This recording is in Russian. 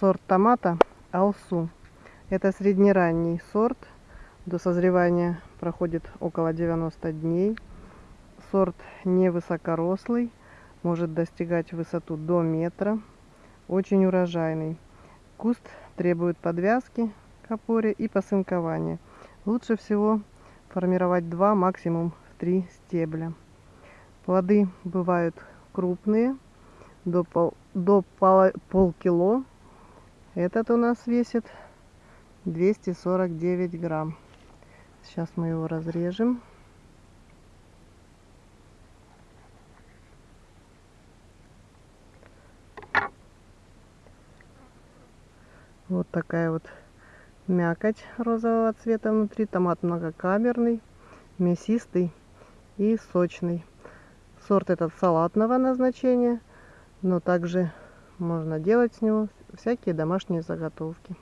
сорт томата Алсу. Это среднеранний сорт. До созревания проходит около 90 дней. Сорт невысокорослый, может достигать высоту до метра. Очень урожайный. Куст требует подвязки к опоре и посынкования. Лучше всего формировать два, максимум три стебля. Плоды бывают крупные, до, пол, до пол, полкило. Этот у нас весит 249 грамм. Сейчас мы его разрежем. Вот такая вот мякоть розового цвета внутри. Томат многокамерный, мясистый и сочный. Сорт этот салатного назначения, но также можно делать с него всякие домашние заготовки.